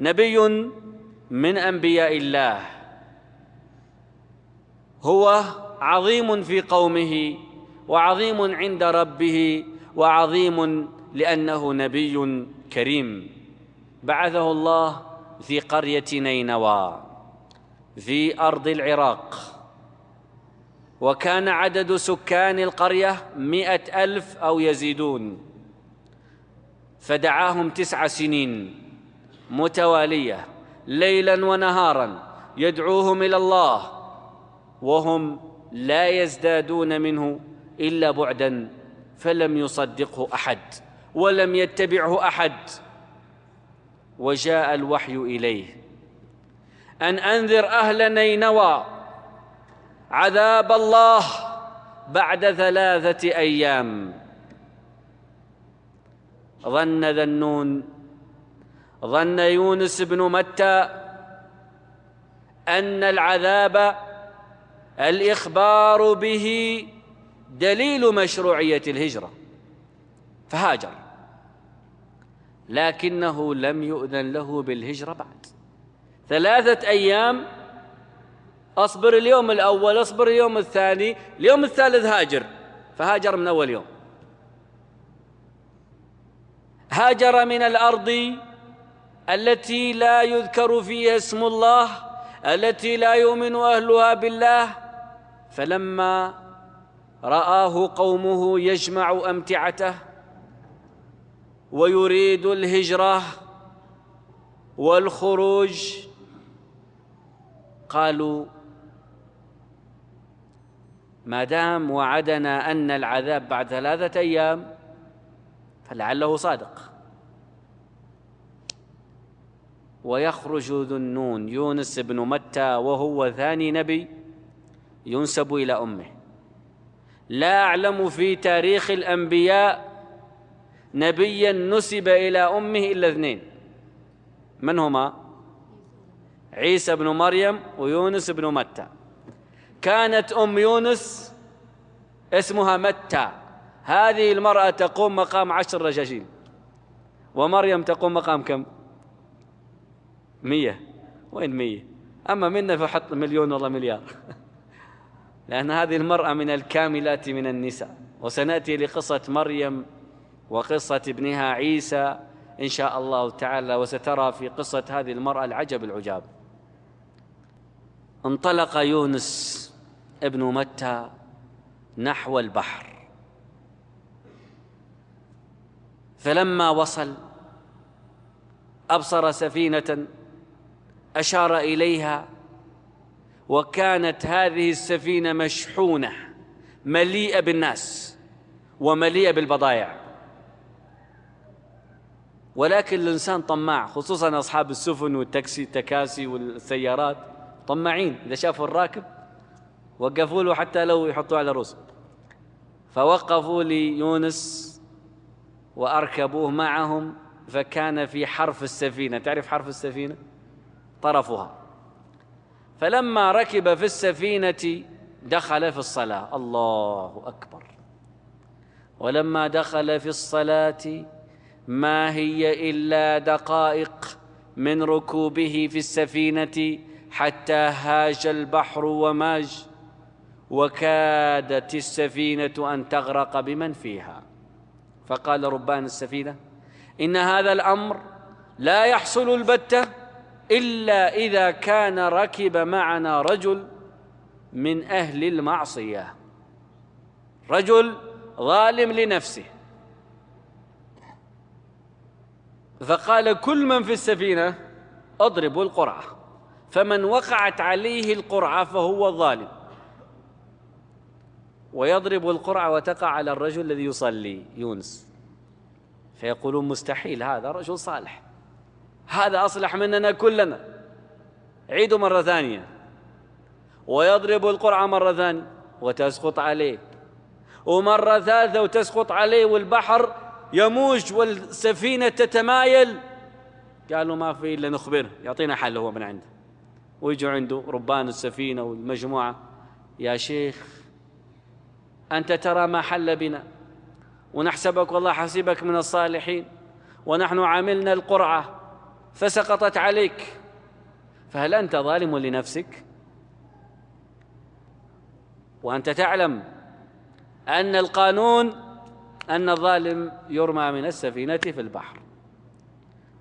نبي من أنبياء الله. هو عظيم في قومه وعظيم عند ربه وعظيم لأنه نبي كريم. بعثه الله في قرية نينوى في أرض العراق. وكان عدد سكان القرية مائه ألف أو يزيدون. فدعاهم تسع سنين. متوالية ليلا ونهارا يدعوهم إلى الله وهم لا يزدادون منه إلا بعدا فلم يصدقه أحد ولم يتبعه أحد. وجاء الوحي إليه أن أنذر أهل نينوى عذاب الله بعد ثلاثة أيام. ظن ذنون ظن يونس بن متى أن العذاب الإخبار به دليل مشروعية الهجرة فهاجر. لكنه لم يؤذن له بالهجرة بعد. ثلاثة أيام أصبر اليوم الأول أصبر اليوم الثاني اليوم الثالث هاجر فهاجر من أول يوم. هاجر من الأرض التي لا يذكر فيها اسم الله التي لا يؤمن أهلها بالله. فلما رآه قومه يجمع أمتعته ويريد الهجرة والخروج قالوا ما دام وعدنا أن العذاب بعد ثلاثة أيام فلعله صادق. ويخرج ذو النون يونس بن متى وهو ثاني نبي ينسب إلى أمه. لا أعلم في تاريخ الأنبياء نبيا نسب إلى أمه إلا اثنين. من هما؟ عيسى بن مريم ويونس بن متى. كانت أم يونس اسمها متى. هذه المرأة تقوم مقام عشر رجاجيل. ومريم تقوم مقام كم؟ مية. وين مية؟ أما منا فحط مليون والله مليار. لأن هذه المرأة من الكاملات من النساء. وسنأتي لقصة مريم وقصة ابنها عيسى إن شاء الله تعالى وسترى في قصة هذه المرأة العجب العجاب. انطلق يونس ابن متى نحو البحر. فلما وصل أبصر سفينة أشار إليها وكانت هذه السفينة مشحونة مليئة بالناس ومليئة بالبضائع ولكن الإنسان طماع خصوصا أصحاب السفن والتاكسي التكاسي والسيارات طماعين. إذا شافوا الراكب وقفوا له حتى لو يحطوه على رؤوسهم فوقفوا ليونس وأركبوه معهم فكان في حرف السفينة. تعرف حرف السفينة؟ طرفها. فلما ركب في السفينة دخل في الصلاة. الله أكبر. ولما دخل في الصلاة ما هي إلا دقائق من ركوبه في السفينة حتى هاج البحر وماج وكادت السفينة أن تغرق بمن فيها. فقال ربان السفينة إن هذا الأمر لا يحصل البتة إلا إذا كان ركب معنا رجل من أهل المعصية. رجل ظالم لنفسه. فقال كل من في السفينة اضربوا القرعة. فمن وقعت عليه القرعة فهو ظالم. ويضرب القرعة وتقع على الرجل الذي يصلي يونس. فيقولون مستحيل هذا رجل صالح. هذا أصلح مننا كلنا. عيدوا مرة ثانية. ويضرب القرعة مرة ثانية وتسقط عليه. ومرة ثالثة وتسقط عليه والبحر يموج والسفينة تتمايل. قالوا ما في إلا نخبره. يعطينا حل هو من عنده. ويجوا عنده ربان السفينة والمجموعة. يا شيخ أنت ترى ما حل بنا. ونحسبك والله حسيبك من الصالحين. ونحن عملنا القرعة. فسقطت عليك. فهل أنت ظالم لنفسك؟ وأنت تعلم أن القانون أن الظالم يرمى من السفينة في البحر.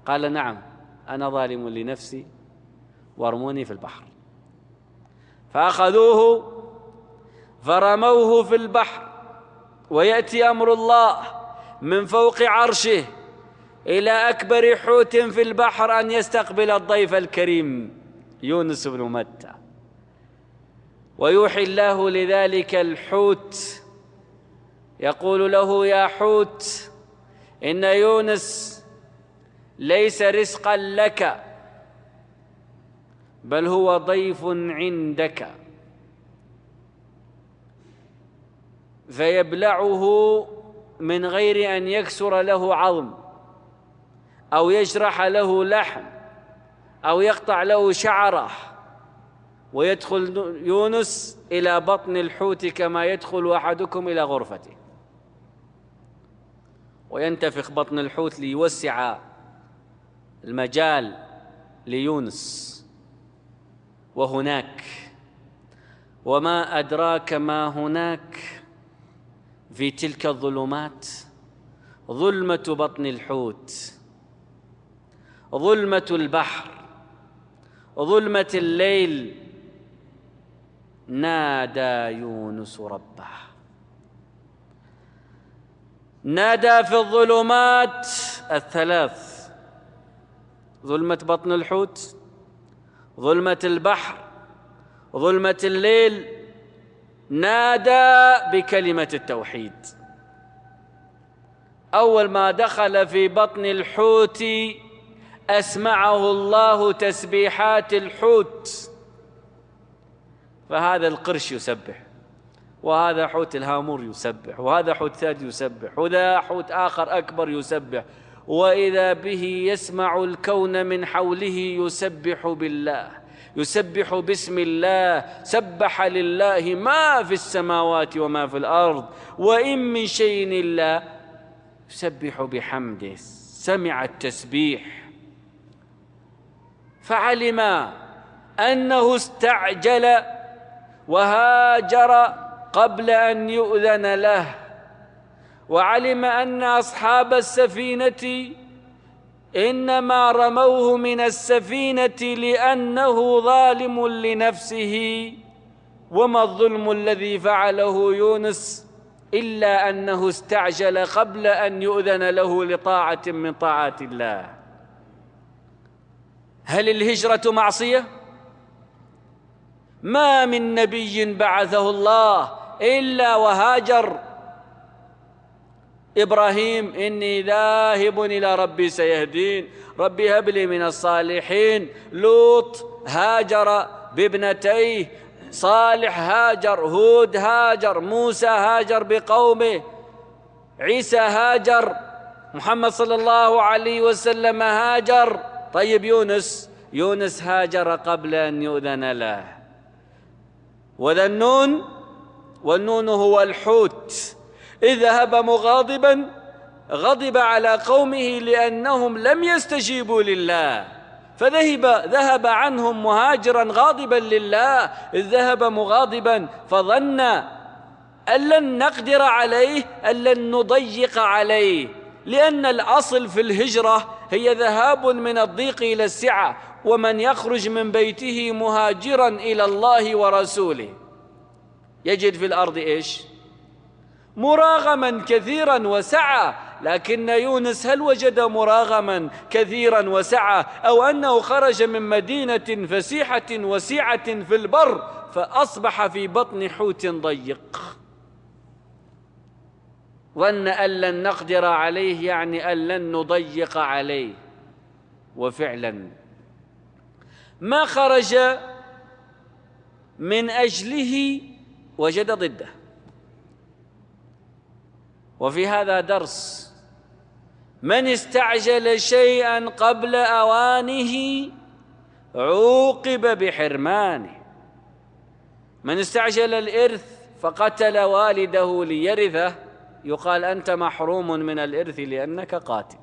قال نعم أنا ظالم لنفسي وارموني في البحر. فأخذوه فرموه في البحر ويأتي أمر الله من فوق عرشه. إلى أكبر حوت في البحر أن يستقبل الضيف الكريم يونس بن متى. ويوحي الله لذلك الحوت يقول له يا حوت إن يونس ليس رزقا لك بل هو ضيف عندك. فيبلعه من غير أن يكسر له عظم. أو يجرح له لحم أو يقطع له شعرة. ويدخل يونس إلى بطن الحوت كما يدخل أحدكم إلى غرفته. وينتفخ بطن الحوت ليوسع المجال ليونس. وهناك. وما أدراك ما هناك في تلك الظلمات؟ ظلمة بطن الحوت. ظلمة البحر ظلمة الليل. نادى يونس ربه. نادى في الظلمات الثلاث ظلمة بطن الحوت ظلمة البحر ظلمة الليل. نادى بكلمة التوحيد. أول ما دخل في بطن الحوت أسمعه الله تسبيحات الحوت. فهذا القرش يسبح وهذا حوت الهامور يسبح وهذا حوت ثالث يسبح وذا حوت آخر أكبر يسبح. وإذا به يسمع الكون من حوله يسبح بالله يسبح باسم الله. سبح لله ما في السماوات وما في الأرض وإن من شيء إلا يسبح بحمده. سمع التسبيح. فعلم أنه استعجل وهاجر قبل أن يؤذن له وعلم أن أصحاب السفينة إنما رموه من السفينة لأنه ظالم لنفسه وما الظلم الذي فعله يونس إلا أنه استعجل قبل أن يؤذن له لطاعة من طاعات الله. هل الهجرة معصية؟ ما من نبي بعثه الله إلا وهاجر. إبراهيم إني ذاهب إلى ربي سيهدين. ربي هب لي من الصالحين. لوط هاجر بابنتيه. صالح هاجر. هود هاجر. موسى هاجر بقومه. عيسى هاجر. محمد صلى الله عليه وسلم هاجر. طيب يونس يونس هاجر قبل أن يؤذن له. وذا النون والنون هو الحوت. إذ ذهب مغاضبا غضب على قومه لأنهم لم يستجيبوا لله. فذهب ذهب عنهم مهاجرا غاضبا لله. إذ ذهب مغاضبا فظن أن لن نقدر عليه أن لن نضيق عليه. لأن الأصل في الهجرة هي ذهاب من الضيق إلى السعة ومن يخرج من بيته مهاجرا إلى الله ورسوله. يجد في الأرض إيش؟ مراغما كثيرا وسعه لكن يونس هل وجد مراغما كثيرا وسعه أو أنه خرج من مدينة فسيحة وسعه في البر فأصبح في بطن حوت ضيق. ظن أن لن نقدر عليه يعني أن لن نضيق عليه. وفعلا. ما خرج من أجله وجد ضده. وفي هذا درس. من استعجل شيئا قبل أوانه عوقب بحرمانه. من استعجل الإرث فقتل والده ليرثه. يقال أنت محروم من الإرث لأنك قاتل.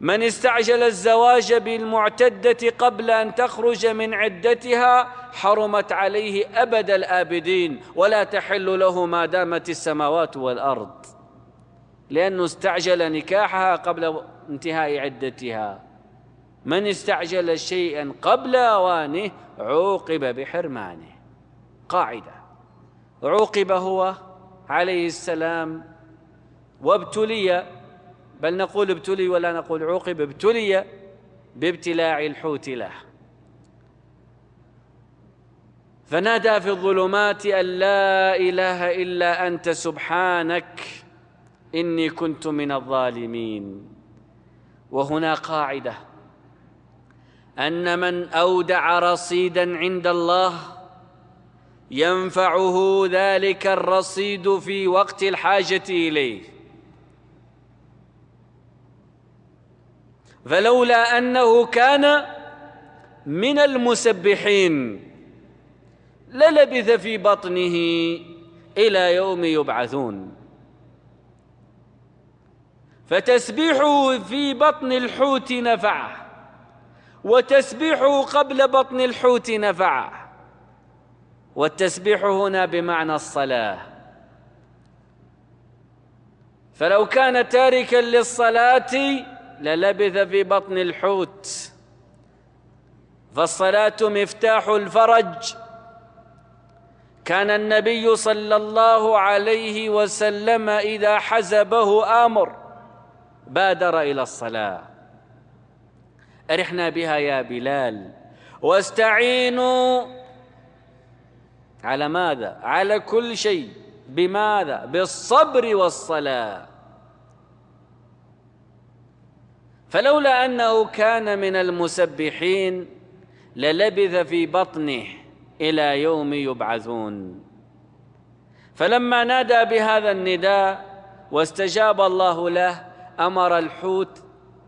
من استعجل الزواج بالمعتدة قبل أن تخرج من عدتها حرمت عليه أبد الآبدين ولا تحل له ما دامت السماوات والأرض. لأنه استعجل نكاحها قبل انتهاء عدتها. من استعجل شيئا قبل أوانه عوقب بحرمانه. قاعدة. عوقب هو عليه السلام وابتلي بل نقول ابتلي ولا نقول عوقب ابتلي بابتلاع الحوت له. فنادى في الظلمات أن لا إله إلا أنت سبحانك إني كنت من الظالمين. وهنا قاعدة أن من أودع رصيدا عند الله ينفعه ذلك الرصيد في وقت الحاجة إليه. فلولا أنه كان من المسبحين للبث في بطنه إلى يوم يبعثون. فتسبيحه في بطن الحوت نفعه وتسبيحه قبل بطن الحوت نفعه. والتسبيح هنا بمعنى الصلاة. فلو كان تاركا للصلاة للبث في بطن الحوت. فالصلاة مفتاح الفرج. كان النبي صلى الله عليه وسلم إذا حزبه أمر بادر إلى الصلاة. أرحنا بها يا بلال. واستعينوا على ماذا؟ على كل شيء بماذا؟ بالصبر والصلاة فلولا أنه كان من المسبحين للبث في بطنه إلى يوم يبعثون فلما نادى بهذا النداء واستجاب الله له أمر الحوت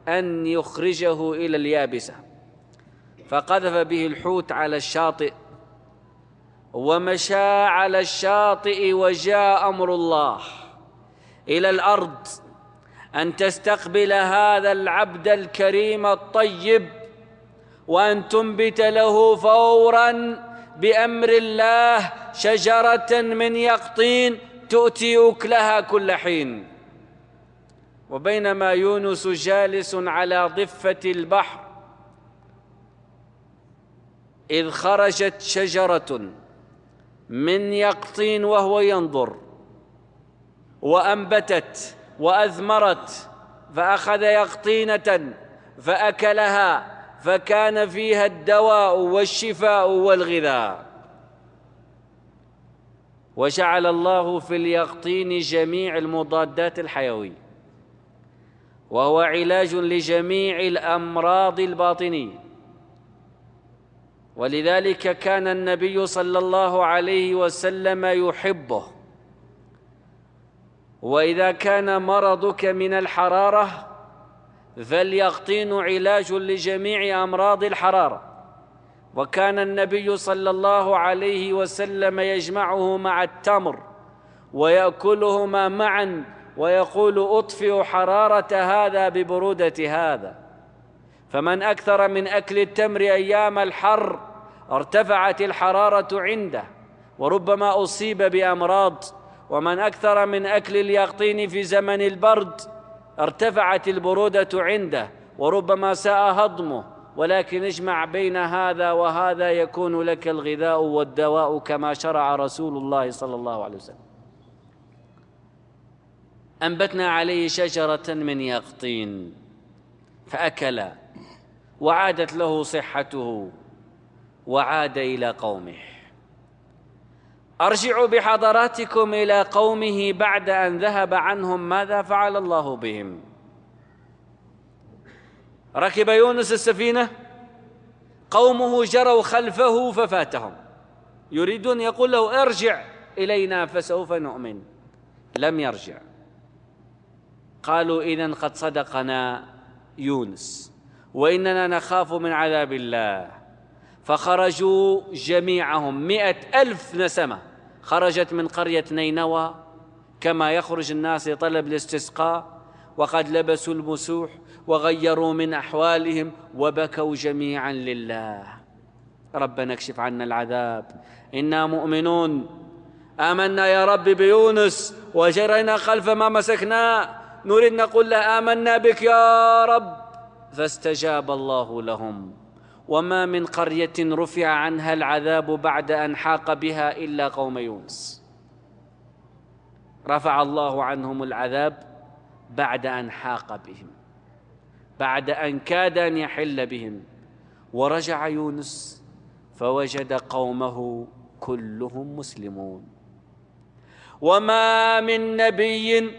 أن يخرجه إلى اليابسة فقذف به الحوت على الشاطئ ومشى على الشاطئ وجاء أمر الله إلى الأرض أن تستقبل هذا العبد الكريم الطيب وأن تنبت له فورا بأمر الله شجرة من يقطين تؤتي أكلها كل حين. وبينما يونس جالس على ضفة البحر إذ خرجت شجرة من يقطين وهو ينظر وأنبتت وأثمرت فأخذ يقطينة فأكلها فكان فيها الدواء والشفاء والغذاء. وجعل الله في اليقطين جميع المضادات الحيوية وهو علاج لجميع الأمراض الباطنية. ولذلك كان النبي صلى الله عليه وسلم يحبه. وإذا كان مرضك من الحرارة فاليقطين علاج لجميع أمراض الحرارة. وكان النبي صلى الله عليه وسلم يجمعه مع التمر ويأكلهما معا ويقول أطفئ حرارة هذا ببرودة هذا. فمن أكثر من أكل التمر أيام الحر ارتفعت الحرارة عنده وربما أصيب بأمراض. ومن أكثر من أكل اليقطين في زمن البرد ارتفعت البرودة عنده وربما ساء هضمه. ولكن اجمع بين هذا وهذا يكون لك الغذاء والدواء كما شرع رسول الله صلى الله عليه وسلم. أنبتنا عليه شجرة من يقطين فأكل وعادت له صحته وعاد إلى قومه. أرجع بحضراتكم إلى قومه بعد أن ذهب عنهم ماذا فعل الله بهم؟ ركب يونس السفينة قومه جروا خلفه ففاتهم. يريدون يقول له ارجع إلينا فسوف نؤمن. لم يرجع. قالوا إذا قد صدقنا يونس. وإننا نخاف من عذاب الله. فخرجوا جميعهم مئة ألف نسمة. خرجت من قرية نينوى كما يخرج الناس لطلب الاستسقاء وقد لبسوا المسوح وغيروا من أحوالهم وبكوا جميعا لله. ربنا اكشف عنا العذاب. إنا مؤمنون. آمنا يا رب بيونس وجرينا خلف ما مسكناه نريد نقول له آمنا بك يا رب. فاستجاب الله لهم. وما من قرية رفع عنها العذاب بعد أن حاق بها إلا قوم يونس. رفع الله عنهم العذاب بعد أن حاق بهم. بعد أن كاد أن يحل بهم. ورجع يونس فوجد قومه كلهم مسلمون. وما من نبي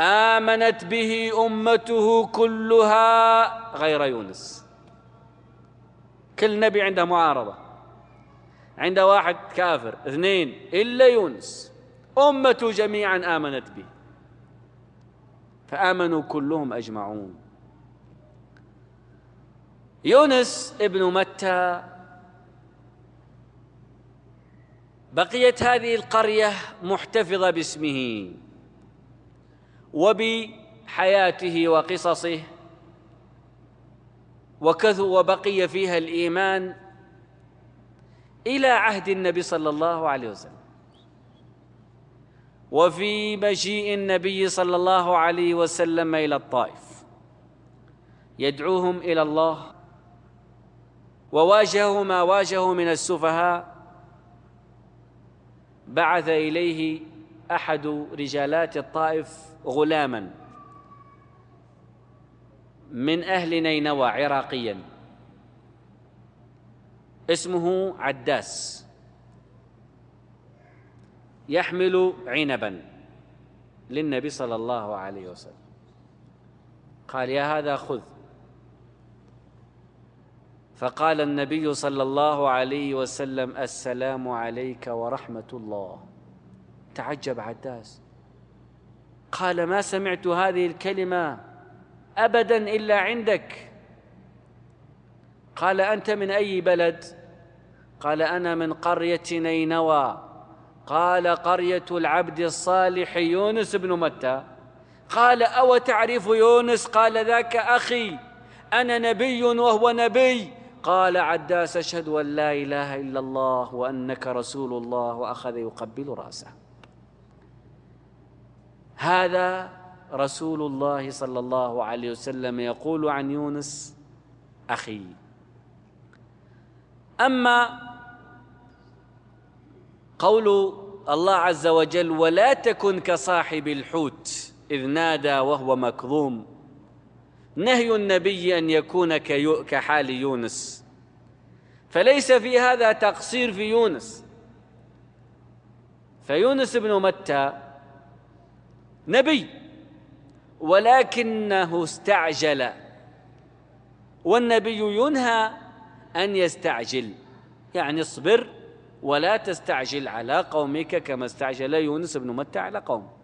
آمنت به أمته كلها غير يونس. كل نبي عنده معارضة عنده واحد كافر اثنين إلا يونس. أمته جميعا آمنت به. فآمنوا كلهم أجمعون. يونس ابن متى؟ بقيت هذه القرية محتفظة باسمه. وبحياته وقصصه وكثر وبقي فيها الإيمان إلى عهد النبي صلى الله عليه وسلم. وفي مجيء النبي صلى الله عليه وسلم إلى الطائف. يدعوهم إلى الله وواجهوا ما واجهوا من السفهاء. بعث إليه أحد رجالات الطائف غلاما من أهل نينوى عراقيا. اسمه عداس. يحمل عنبا للنبي صلى الله عليه وسلم. قال يا هذا خذ. فقال النبي صلى الله عليه وسلم السلام عليك ورحمة الله. تعجب عداس. قال ما سمعت هذه الكلمة ابدا إلا عندك. قال أنت من أي بلد؟ قال أنا من قرية نينوى. قال قرية العبد الصالح يونس بن متى. قال أو تعرف يونس؟ قال ذاك أخي. أنا نبي وهو نبي. قال عداس أشهد أن لا إله إلا الله وأنك رسول الله وأخذ يقبل رأسه. هذا رسول الله صلى الله عليه وسلم يقول عن يونس أخي. أما قول الله عز وجل ولا تكن كصاحب الحوت إذ نادى وهو مكظوم. نهي النبي أن يكون كحال يونس. فليس في هذا تقصير في يونس. فيونس بن متى؟ نبي. ولكنه استعجل. والنبي ينهى أن يستعجل. يعني اصبر ولا تستعجل على قومك كما استعجل يونس بن متى على قوم